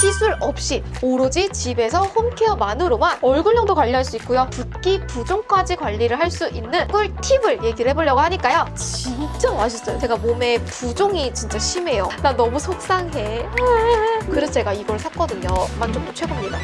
시술 없이 오로지 집에서 홈케어만으로만 얼굴형도 관리할 수 있고요. 붓기, 부종까지 관리를 할 수 있는 꿀팁을 얘기를 해보려고 하니까요. 진짜 맛있어요. 제가 몸에 부종이 진짜 심해요. 나 너무 속상해. 그래서 제가 이걸 샀거든요. 만족도 최고입니다.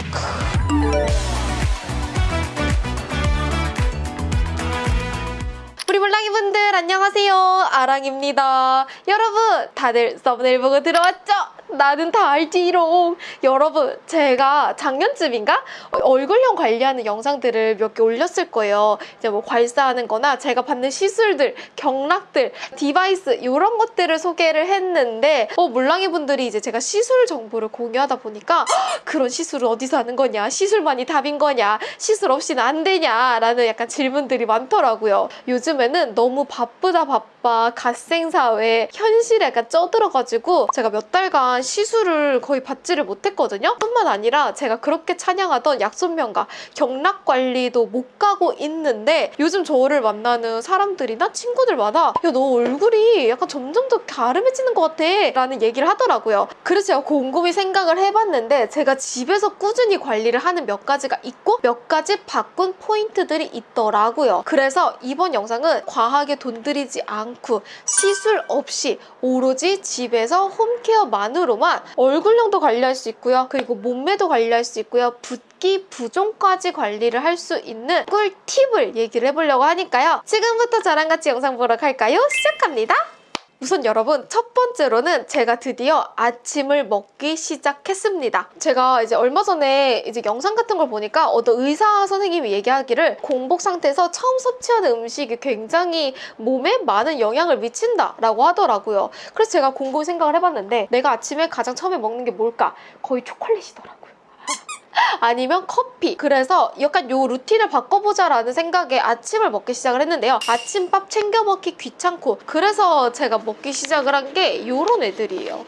우리 물랑이분들 안녕하세요. 아랑입니다. 여러분 다들 썸네일 보고 들어왔죠? 나는 다 알지롱. 여러분 제가 작년쯤인가 얼굴형 관리하는 영상들을 몇 개 올렸을 거예요. 이제 뭐 괄사하는 거나 제가 받는 시술들, 경락들, 디바이스 이런 것들을 소개를 했는데 어, 몰랑이 분들이 이제 제가 시술 정보를 공유하다 보니까 "헉, 그런 시술을 어디서 하는 거냐? 시술만이 답인 거냐? 시술 없이는 안 되냐? 라는 약간 질문들이 많더라고요. 요즘에는 너무 바쁘다 바빠 갓생사회 현실에 약간 쪄들어가지고 제가 몇 달간 시술을 거의 받지를 못했거든요. 뿐만 아니라 제가 그렇게 찬양하던 약손명가 경락 관리도 못 가고 있는데 요즘 저를 만나는 사람들이나 친구들마다 야 너 얼굴이 약간 점점 더 갸름해지는 것 같아 라는 얘기를 하더라고요. 그래서 제가 곰곰이 생각을 해봤는데 제가 집에서 꾸준히 관리를 하는 몇 가지가 있고 몇 가지 바꾼 포인트들이 있더라고요. 그래서 이번 영상은 과하게 돈 들이지 않고 시술 없이 오로지 집에서 홈케어만으로만 얼굴형도 관리할 수 있고요. 그리고 몸매도 관리할 수 있고요. 붓기, 부종까지 관리를 할 수 있는 꿀팁을 얘기를 해보려고 하니까요. 지금부터 저랑 같이 영상 보러 갈까요? 시작합니다. 우선 여러분 첫 번째로는 제가 드디어 아침을 먹기 시작했습니다. 제가 이제 얼마 전에 이제 영상 같은 걸 보니까 어떤 의사 선생님이 얘기하기를 공복 상태에서 처음 섭취하는 음식이 굉장히 몸에 많은 영향을 미친다라고 하더라고요. 그래서 제가 곰곰이 생각을 해봤는데 내가 아침에 가장 처음에 먹는 게 뭘까? 거의 초콜릿이더라고요. 아니면 커피. 그래서 약간 요 루틴을 바꿔보자 라는 생각에 아침을 먹기 시작을 했는데요. 아침밥 챙겨 먹기 귀찮고 그래서 제가 먹기 시작을 한 게 요런 애들이에요.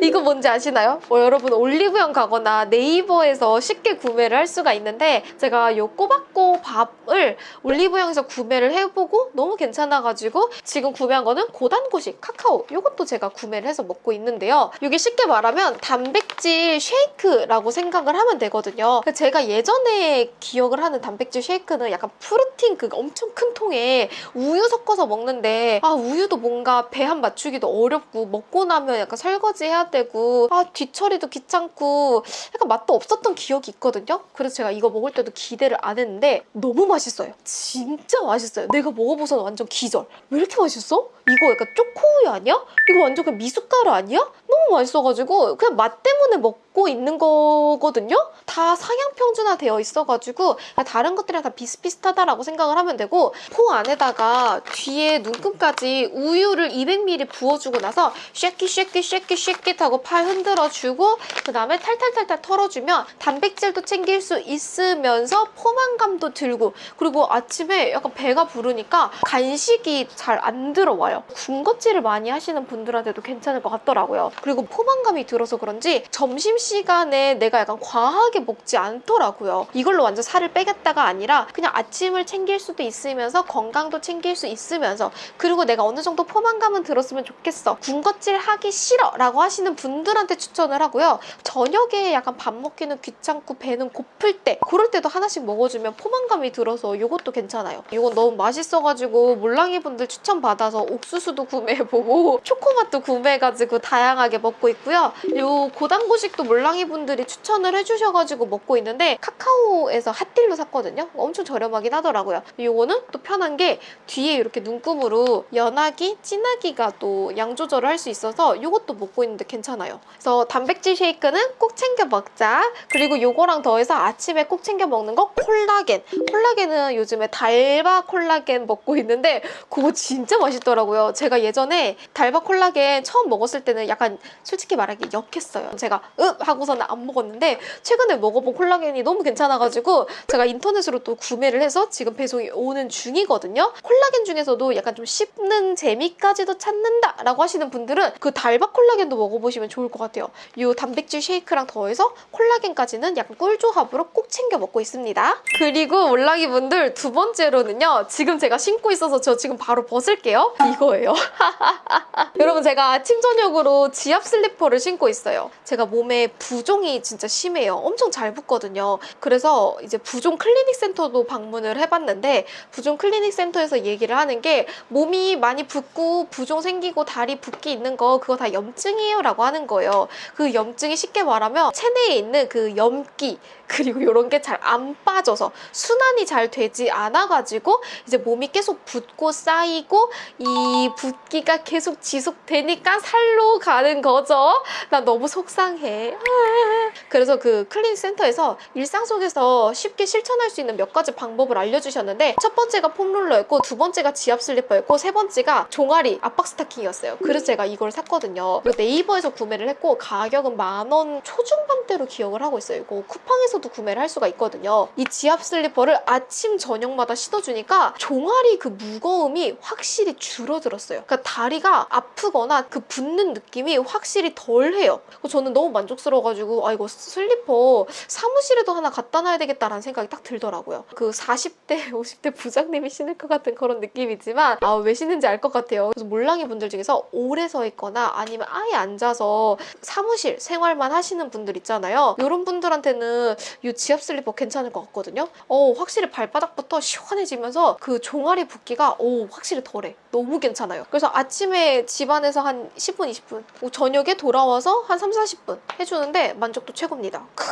이거 뭔지 아시나요? 뭐 여러분 올리브영 가거나 네이버에서 쉽게 구매를 할 수가 있는데 제가 요 꼬박꼬 밥을 올리브영에서 구매를 해보고 너무 괜찮아가지고 지금 구매한 거는 고단고식 카카오 요것도 제가 구매를 해서 먹고 있는데요. 이게 쉽게 말하면 단백질 쉐이크라고 생각을 하면 되거든요. 제가 예전에 기억을 하는 단백질 쉐이크는 약간 프로틴 그 엄청 큰 통에 우유 섞어서 먹는데 아 우유도 뭔가 배한 맞추기도 어렵고 먹고 나면 약간 설거지 해야 되고 아 뒤처리도 귀찮고 약간 맛도 없었던 기억이 있거든요. 그래서 제가 이거 먹을 때도 기대를 안 했는데 너무 맛있어요. 진짜 맛있어요. 내가 먹어봐서 완전 기절. 왜 이렇게 맛있어? 이거 약간 초코우유 아니야? 이거 완전 그냥 미숫가루 아니야? 너무 맛있어가지고 그냥 맛 때문에 먹고 있는 거거든요? 다 상향 평준화 되어 있어가지고 다른 것들이랑 다 비슷비슷하다라고 생각을 하면 되고 포 안에다가 뒤에 눈금까지 우유를 200ml 부어주고 나서 쉐킷 쉐킷 쉐킷 쉐킷 하고 팔 흔들어주고 그 다음에 탈탈탈탈 털어주면 단백질도 챙길 수 있으면서 포만감도 들고 그리고 아침에 약간 배가 부르니까 간식이 잘 안 들어와요. 군것질을 많이 하시는 분들한테도 괜찮을 것 같더라고요. 그리고 포만감이 들어서 그런지 점심시간에 내가 약간 과하게 먹지 않더라고요. 이걸로 완전 살을 빼겠다가 아니라 그냥 아침을 챙길 수도 있으면서 건강도 챙길 수 있으면서 그리고 내가 어느 정도 포만감은 들었으면 좋겠어. 군것질 하기 싫어 라고 하시는 분들한테 추천을 하고요. 저녁에 약간 밥 먹기는 귀찮고 배는 고플 때 그럴 때도 하나씩 먹어주면 포만감이 들어서 이것도 괜찮아요. 이건 너무 맛있어가지고 몰랑이 분들 추천받아서 옥수수도 구매해보고 초코맛도 구매해가지고 다양하게 먹고 있고요. 요 고단고식도 몰랑이 분들이 추천을 해주셔가지고 먹고 있는데 카카오에서 핫딜로 샀거든요. 엄청 저렴하긴 하더라고요. 요거는 또 편한 게 뒤에 이렇게 눈금으로 연하기, 진하기가 또 양 조절을 할 수 있어서 요것도 먹고 있는데 괜찮아요. 그래서 단백질 쉐이크는 꼭 챙겨 먹자. 그리고 요거랑 더해서 아침에 꼭 챙겨 먹는 거 콜라겐. 콜라겐은 요즘에 달바 콜라겐 먹고 있는데 그거 진짜 맛있더라고요. 제가 예전에 달바 콜라겐 처음 먹었을 때는 약간 솔직히 말하기 역했어요. 제가 읍 하고서는 안 먹었는데 최근에 먹어본 콜라겐이 너무 괜찮아가지고 제가 인터넷으로 또 구매를 해서 지금 배송이 오는 중이거든요. 콜라겐 중에서도 약간 좀 씹는 재미까지도 찾는다 라고 하시는 분들은 그 달바 콜라겐도 먹어보시면 좋을 것 같아요. 이 단백질 쉐이크랑 더해서 콜라겐까지는 약간 꿀조합으로 꼭 챙겨 먹고 있습니다. 그리고 몰랑이 분들 두 번째로는요. 지금 제가 신고 있어서 저 지금 바로 벗을게요. 이거예요. 여러분 제가 아침 저녁으로 집 지압 슬리퍼를 신고 있어요. 제가 몸에 부종이 진짜 심해요. 엄청 잘 붓거든요. 그래서 이제 부종 클리닉 센터도 방문을 해봤는데 부종 클리닉 센터에서 얘기를 하는 게 몸이 많이 붓고 부종 생기고 다리 붓기 있는 거 그거 다 염증이에요 라고 하는 거예요. 그 염증이 쉽게 말하면 체내에 있는 그 염기 그리고 이런 게 잘 안 빠져서 순환이 잘 되지 않아가지고 이제 몸이 계속 붓고 쌓이고 이 붓기가 계속 지속되니까 살로 가는 거죠. 나 너무 속상해. 그래서 그 클리닉 센터에서 일상 속에서 쉽게 실천할 수 있는 몇 가지 방법을 알려주셨는데 첫 번째가 폼롤러였고 두 번째가 지압 슬리퍼였고 세 번째가 종아리 압박 스타킹이었어요. 그래서 제가 이걸 샀거든요. 네이버에서 구매를 했고 가격은 만 원 초중반대로 기억을 하고 있어요. 이거 쿠팡에서도 구매를 할 수가 있거든요. 이 지압 슬리퍼를 아침 저녁마다 신어주니까 종아리 그 무거움이 확실히 줄어들었어요. 그러니까 다리가 아프거나 그 붓는 느낌이 확실히 덜해요. 저는 너무 만족스러워가지고 아 이거 슬리퍼 사무실에도 하나 갖다 놔야 되겠다라는 생각이 딱 들더라고요. 그 40대, 50대 부장님이 신을 것 같은 그런 느낌이지만 아 왜 신는지 알 것 같아요. 그래서 몰랑이 분들 중에서 오래 서 있거나 아니면 아예 앉아서 사무실 생활만 하시는 분들 있잖아요. 이런 분들한테는 이 지압 슬리퍼 괜찮을 것 같거든요. 어 확실히 발바닥부터 시원해지면서 그 종아리 붓기가 오 확실히 덜해. 너무 괜찮아요. 그래서 아침에 집안에서 한 10분, 20분 저녁에 돌아와서 한 3, 40분 해주는데 만족도 최고입니다. 크.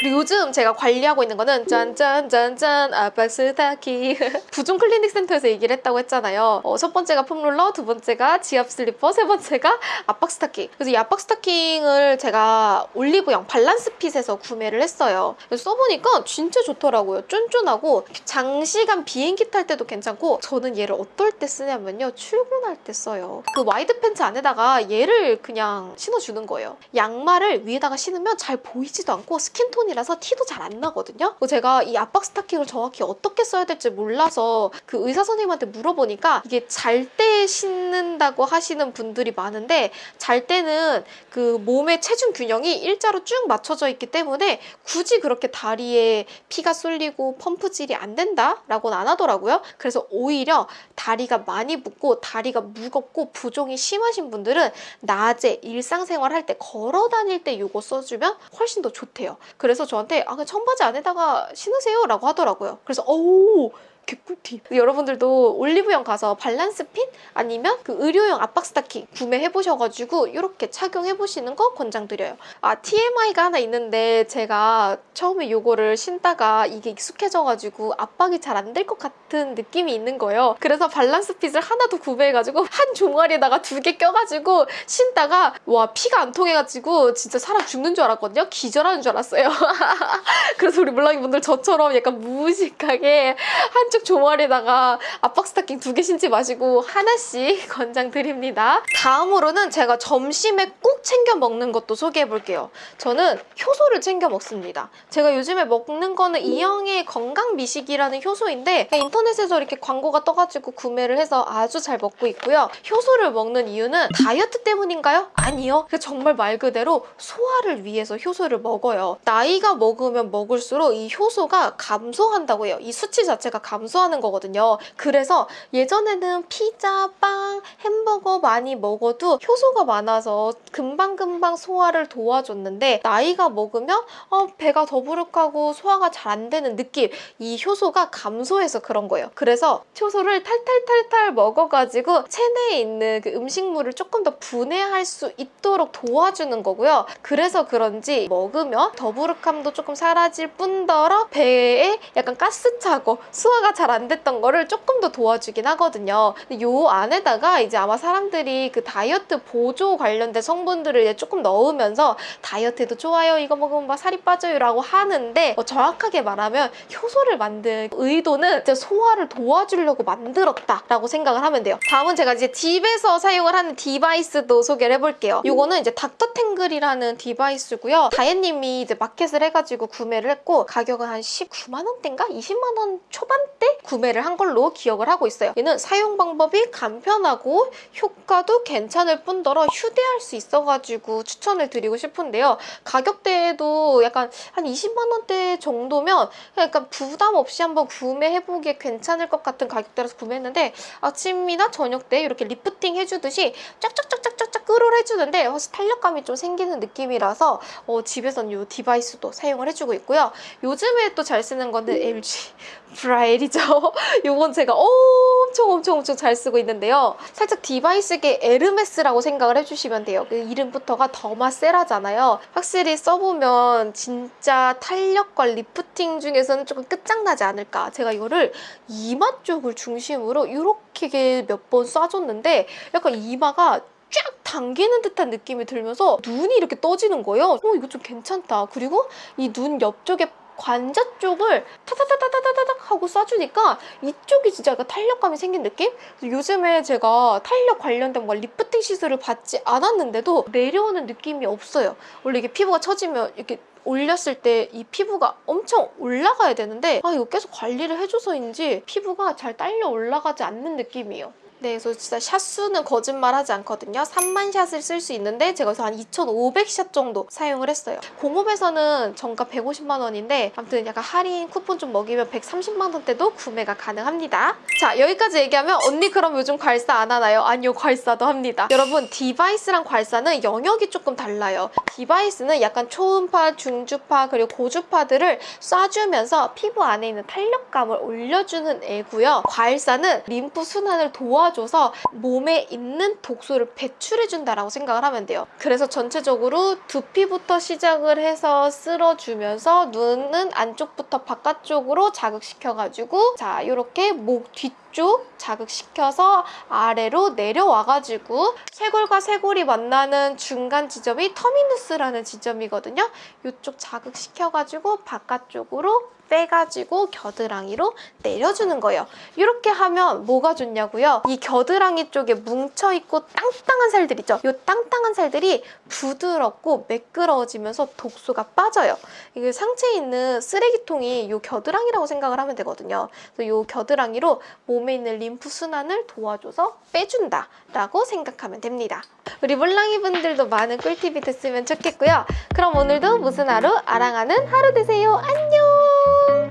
그리고 요즘 제가 관리하고 있는 거는 짠짠짠짠 스타킹 부종 클리닉 센터에서 얘기를 했다고 했잖아요. 어, 첫 번째가 foam roller, 두 번째가 지압 슬리퍼, 세 번째가 압박 스타킹. 그래서 이 압박 스타킹을 제가 올리브영 밸런스핏에서 구매를 했어요. 써보니까 진짜 좋더라고요. 쫀쫀하고 장시간 비행기 탈 때도 괜찮고 저는 얘를 어떨 때 쓰냐면요. 출근할 때 써요. 그 wide pants 안에다가 얘를 그냥 신어주는 거예요. 양말을 위에다가 신으면 잘 보이지도 않고 skin tone이라서 티도 잘 안 나거든요. 제가 이 압박 스타킹을 정확히 어떻게 써야 될지 몰라서 그 의사 선생님한테 물어보니까 이게 잘 때 신는다고 하시는 분들이 많은데 잘 때는 그 몸의 체중 균형이 일자로 쭉 맞춰져 있기 때문에 굳이 그렇게 다리에 피가 쏠리고 펌프질이 안 된다라고는 안 하더라고요. 그래서 오히려 다리가 많이 붓고 다리가 무겁고 부종이 심하신 분들은 낮에 일상생활 할 때 걸어 다닐 때 이거 써주면 훨씬 더 좋대요. 그래서 저한테 아 청바지 안에다가 신으세요 라고 하더라고요. 그래서 어우 개꿀팁. 여러분들도 올리브영 가서 밸런스 핀 아니면 그 의료용 압박 스타킹 구매해 보셔가지고 이렇게 착용해 보시는 거 권장드려요. 아 TMI가 하나 있는데 제가 처음에 이거를 신다가 이게 익숙해져가지고 압박이 잘 안 될 것 같은 느낌이 있는 거예요. 그래서 밸런스 핏을 하나 더 구매해가지고 한 종아리에다가 두 개 껴가지고 신다가 와 피가 안 통해가지고 진짜 사람 죽는 줄 알았거든요. 기절하는 줄 알았어요. 그래서 우리 물랑이 분들 저처럼 약간 무식하게 한쪽 종아리에다가 압박 스타킹 두 개 신지 마시고 하나씩 권장드립니다. 다음으로는 제가 점심에 꼭 챙겨 먹는 것도 소개해 볼게요. 저는 효소를 챙겨 먹습니다. 제가 요즘에 먹는 거는 이영의 건강 미식이라는 효소인데 인터넷에서 이렇게 광고가 떠가지고 구매를 해서 아주 잘 먹고 있고요. 효소를 먹는 이유는 다이어트 때문인가요? 아니요. 정말 말 그대로 소화를 위해서 효소를 먹어요. 나이가 먹으면 먹을수록 이 효소가 감소한다고 해요. 이 수치 자체가 감소 하는 거거든요. 그래서 예전에는 피자, 빵, 햄버거 많이 먹어도 효소가 많아서 금방금방 소화를 도와줬는데 나이가 먹으면 어, 배가 더부룩하고 소화가 잘 안 되는 느낌 이 효소가 감소해서 그런 거예요. 그래서 효소를 탈탈탈탈 먹어가지고 체내에 있는 그 음식물을 조금 더 분해할 수 있도록 도와주는 거고요. 그래서 그런지 먹으면 더부룩함도 조금 사라질 뿐더러 배에 약간 가스 차고 소화가 잘 안 됐던 거를 조금 더 도와주긴 하거든요. 근데 요 안에다가 이제 아마 사람들이 그 다이어트 보조 관련된 성분들을 이제 조금 넣으면서 다이어트에도 좋아요. 이거 먹으면 막 살이 빠져요. 라고 하는데 어, 정확하게 말하면 효소를 만든 의도는 이제 소화를 도와주려고 만들었다 라고 생각을 하면 돼요. 다음은 제가 이제 집에서 사용을 하는 device도 소개를 해볼게요. 이거는 이제 닥터탱글이라는 디바이스고요. 다혜님이 이제 마켓을 해가지고 구매를 했고 가격은 한 19만 원대인가? 20만 원 초반대 때 구매를 한 걸로 기억을 하고 있어요. 얘는 사용 방법이 간편하고 효과도 괜찮을 뿐더러 휴대할 수 있어가지고 추천을 드리고 싶은데요. 가격대도 약간 한 20만 원대 정도면 약간 부담 없이 한번 구매해보기에 괜찮을 것 같은 가격대라서 구매했는데 아침이나 저녁 때 이렇게 리프팅 해주듯이 쫙쫙쫙쫙쫙 끌어를 해주는데 훨씬 탄력감이 좀 생기는 느낌이라서 어, 집에서는 이 device도 사용을 해주고 있고요. 요즘에 또 잘 쓰는 거는 LG 프라엘이죠. 요건 제가 엄청 엄청 엄청 잘 쓰고 있는데요. 살짝 device계 에르메스라고 생각을 해주시면 돼요. 그 이름부터가 더마 세라잖아요. 확실히 써보면 진짜 탄력과 리프팅 중에서는 조금 끝장나지 않을까. 제가 이거를 이마 쪽을 중심으로 이렇게 몇 번 쏴줬는데 약간 이마가 쫙 당기는 듯한 느낌이 들면서 눈이 이렇게 떠지는 거예요. 어, 이거 좀 괜찮다. 그리고 이 눈 옆쪽에 관자 쪽을 타타타타타타닥 하고 쏴주니까 이쪽이 진짜 약간 탄력감이 생긴 느낌? 요즘에 제가 탄력 관련된 뭔가 리프팅 시술을 받지 않았는데도 내려오는 느낌이 없어요. 원래 이게 피부가 처지면 이렇게 올렸을 때 이 피부가 엄청 올라가야 되는데 아 이거 계속 관리를 해줘서인지 피부가 잘 딸려 올라가지 않는 느낌이에요. 네, 그래서 진짜 샷 수는 거짓말하지 않거든요. 3만 shot을 쓸 수 있는데 제가 그래서 한 2,500shot 정도 사용을 했어요. 공홈에서는 정가 150만 원인데 아무튼 약간 할인 쿠폰 좀 먹이면 130만 원대도 구매가 가능합니다. 자, 여기까지 얘기하면 언니 그럼 요즘 괄사 안 하나요? 아니요, 괄사도 합니다. 여러분, device랑 괄사는 영역이 조금 달라요. device는 약간 초음파, 중주파, 그리고 고주파들을 쏴주면서 피부 안에 있는 탄력감을 올려주는 애고요. 괄사는 림프 순환을 도와 줘서 몸에 있는 독소를 배출해준다라고 생각을 하면 돼요. 그래서 전체적으로 두피부터 시작을 해서 쓸어주면서 눈은 안쪽부터 바깥쪽으로 자극시켜가지고 자 이렇게 목 뒤쪽 자극시켜서 아래로 내려와가지고 쇄골과 쇄골이 만나는 중간 지점이 터미누스라는 지점이거든요. 이쪽 자극시켜가지고 바깥쪽으로 빼가지고 겨드랑이로 내려주는 거예요. 이렇게 하면 뭐가 좋냐고요? 이 겨드랑이 쪽에 뭉쳐있고 땅땅한 살들 있죠? 이 땅땅한 살들이 부드럽고 매끄러워지면서 독소가 빠져요. 이게 상체에 있는 쓰레기통이 이 겨드랑이라고 생각을 하면 되거든요. 그래서 이 겨드랑이로 몸에 있는 림프 순환을 도와줘서 빼준다라고 생각하면 됩니다. 우리 몰랑이 분들도 많은 꿀팁이 됐으면 좋겠고요. 그럼 오늘도 무슨 하루? 아랑하는 하루 되세요. 안녕!